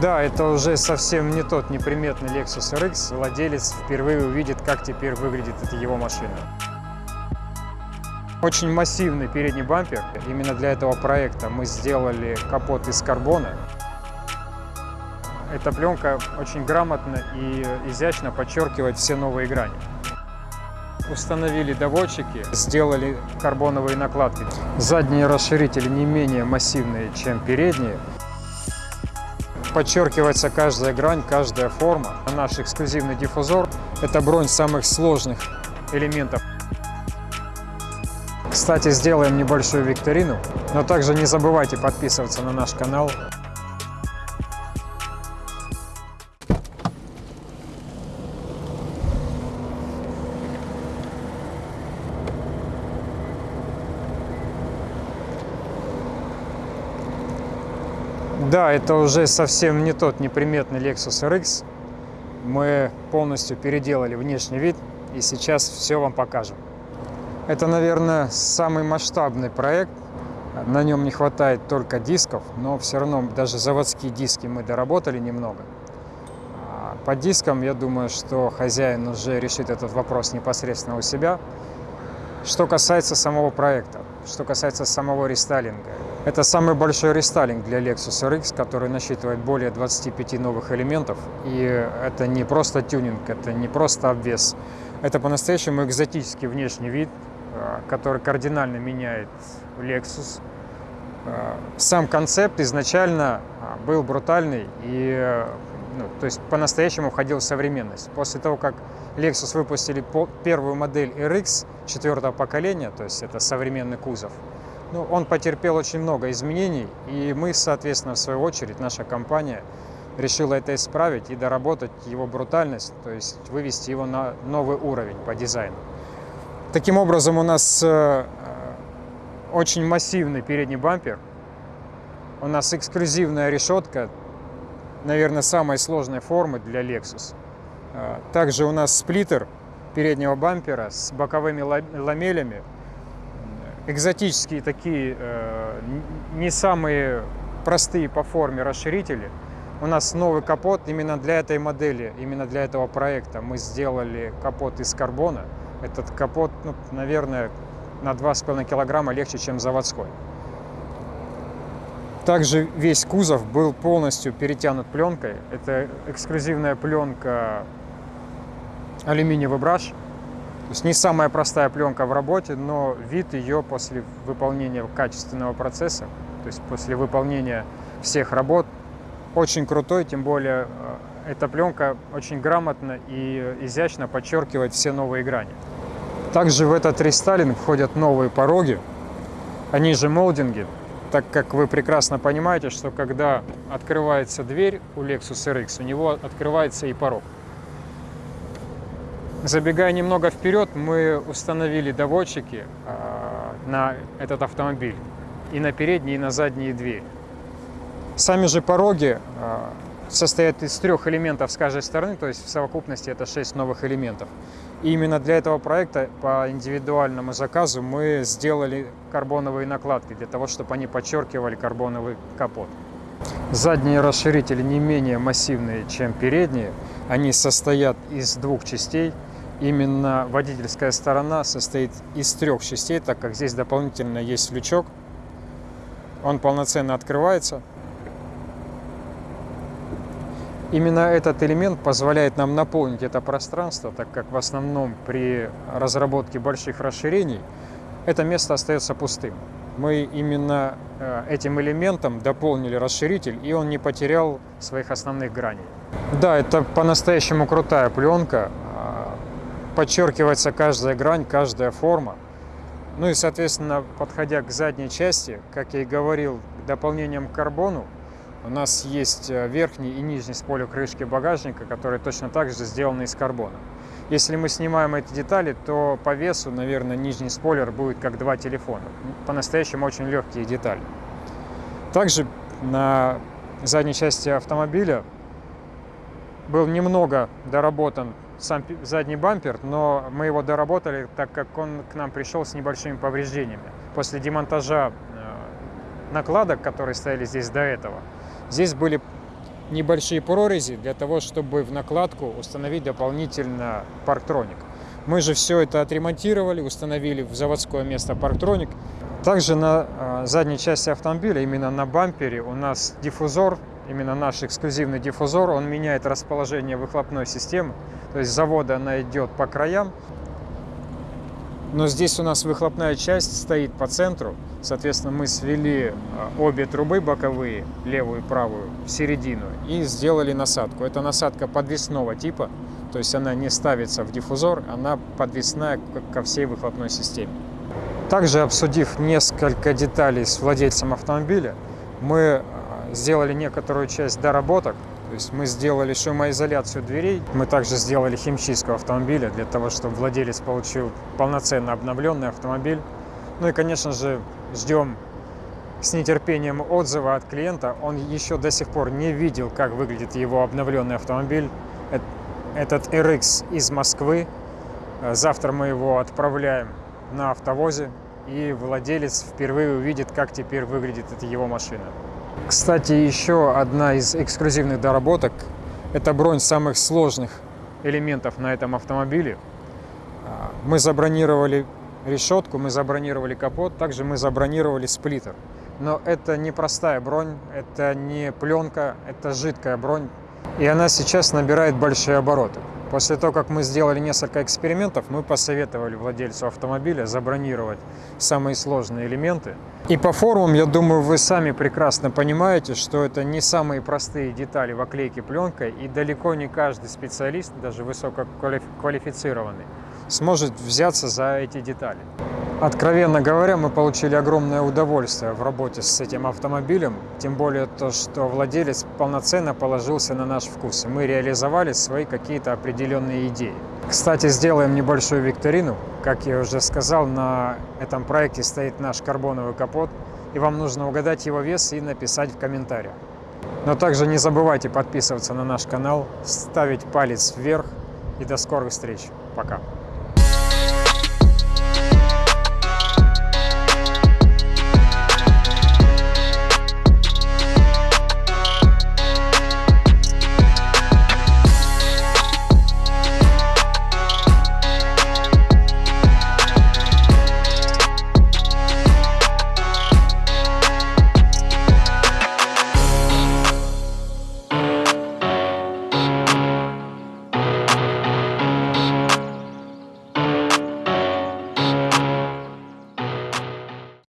Да, это уже совсем не тот неприметный Lexus RX. Владелец впервые увидит, как теперь выглядит эта его машина. Очень массивный передний бампер. Именно для этого проекта мы сделали капот из карбона. Эта пленка очень грамотно и изящно подчеркивает все новые грани. Установили доводчики, сделали карбоновые накладки. Задние расширители не менее массивные, чем передние. Подчеркивается каждая грань, каждая форма. Наш эксклюзивный диффузор – это бронь самых сложных элементов. Кстати, сделаем небольшую викторину, но также не забывайте подписываться на наш канал. Да, это уже совсем не тот неприметный Lexus RX. Мы полностью переделали внешний вид и сейчас все вам покажем. Это, наверное, самый масштабный проект. На нем не хватает только дисков, но все равно даже заводские диски мы доработали немного. А по дискам, я думаю, что хозяин уже решит этот вопрос непосредственно у себя. Что касается самого проекта, что касается самого рестайлинга. Это самый большой рестайлинг для Lexus RX, который насчитывает более 25 новых элементов. И это не просто тюнинг, это не просто обвес. Это по-настоящему экзотический внешний вид, Э, который кардинально меняет Lexus. Э, сам концепт изначально э, был брутальный и ну, то есть по-настоящему входил в современность. После того, как Lexus выпустили первую модель RX четвертого поколения, то есть это современный кузов, ну, он потерпел очень много изменений, и мы, соответственно, в свою очередь, наша компания решила это исправить и доработать его брутальность, то есть вывести его на новый уровень по дизайну. Таким образом, у нас э, очень массивный передний бампер. У нас эксклюзивная решетка, наверное, самой сложной формы для Lexus. Э, также у нас сплиттер переднего бампера с боковыми ламелями. Экзотические такие, э, не самые простые по форме расширители. У нас новый капот именно для этой модели, именно для этого проекта. Мы сделали капот из карбона. Этот капот, ну, наверное, на 2,5 килограмма легче, чем заводской. Также весь кузов был полностью перетянут пленкой. Это эксклюзивная пленка алюминиевый браш. То есть не самая простая пленка в работе, но вид ее после выполнения качественного процесса, то есть после выполнения всех работ, очень крутой, тем более э, эта пленка очень грамотно и изящно подчеркивает все новые грани. Также в этот рестайлинг входят новые пороги, они же молдинги, так как вы прекрасно понимаете, что когда открывается дверь у Lexus RX, у него открывается и порог. Забегая немного вперед, мы установили доводчики а, на этот автомобиль и на передние, и на задние двери. Сами же пороги а, состоят из трех элементов с каждой стороны, то есть в совокупности это шесть новых элементов. И именно для этого проекта по индивидуальному заказу мы сделали карбоновые накладки, для того, чтобы они подчеркивали карбоновый капот. Задние расширители не менее массивные, чем передние. Они состоят из двух частей. Именно водительская сторона состоит из трех частей, так как здесь дополнительно есть лючок. Он полноценно открывается. Именно этот элемент позволяет нам наполнить это пространство, так как в основном при разработке больших расширений это место остается пустым. Мы именно э, этим элементом дополнили расширитель, и он не потерял своих основных граней. Да, это по-настоящему крутая пленка. Подчеркивается каждая грань, каждая форма. Ну и, соответственно, подходя к задней части, как я и говорил, дополнением к карбону, у нас есть э, верхний и нижний спойлер крышки багажника, которые точно так же сделаны из карбона. Если мы снимаем эти детали, то по весу, наверное, нижний спойлер будет как два телефона. По-настоящему очень легкие детали. Также на задней части автомобиля был немного доработан сам задний бампер, но мы его доработали, так как он к нам пришел с небольшими повреждениями. После демонтажа э, накладок, которые стояли здесь до этого, Здесь были небольшие прорези для того, чтобы в накладку установить дополнительно парктроник. Мы же все это отремонтировали, установили в заводское место парктроник. Также на э, задней части автомобиля, именно на бампере, у нас диффузор, именно наш эксклюзивный диффузор, он меняет расположение выхлопной системы. То есть завода она идет по краям, но здесь у нас выхлопная часть стоит по центру. Соответственно, мы свели а, обе трубы боковые, левую и правую, в середину и сделали насадку. Это насадка подвесного типа, то есть она не ставится в диффузор, она подвесная ко всей выхлопной системе. Также обсудив несколько деталей с владельцем автомобиля, мы сделали некоторую часть доработок то есть мы сделали шумоизоляцию дверей, мы также сделали химчистку автомобиля для того, чтобы владелец получил полноценно обновленный автомобиль. Ну и, конечно же, ждем с нетерпением отзыва от клиента. Он еще до сих пор не видел, как выглядит его обновленный автомобиль. Этот RX из Москвы. Завтра мы его отправляем на автовозе, и владелец впервые увидит, как теперь выглядит эта его машина. Кстати, еще одна из эксклюзивных доработок – это бронь самых сложных элементов на этом автомобиле. А, мы забронировали решетку, мы забронировали капот, также мы забронировали сплиттер. Но это не простая бронь, это не пленка, это жидкая бронь. И она сейчас набирает большие обороты. После того, как мы сделали несколько экспериментов, мы посоветовали владельцу автомобиля забронировать самые сложные элементы. И по форумам, я думаю, вы сами прекрасно понимаете, что это не самые простые детали в оклейке пленкой, и далеко не каждый специалист, даже высококвалифицированный, сможет взяться за эти детали. Откровенно говоря, мы получили огромное удовольствие в работе с этим автомобилем, тем более то, что владелец полноценно положился на наш вкус, и мы реализовали свои какие-то определенные идеи. Кстати, сделаем небольшую викторину. Как я уже сказал, на этом проекте стоит наш карбоновый капот, и вам нужно угадать его вес и написать в комментариях. Но также не забывайте подписываться на наш канал, ставить палец вверх, и до скорых встреч. Пока.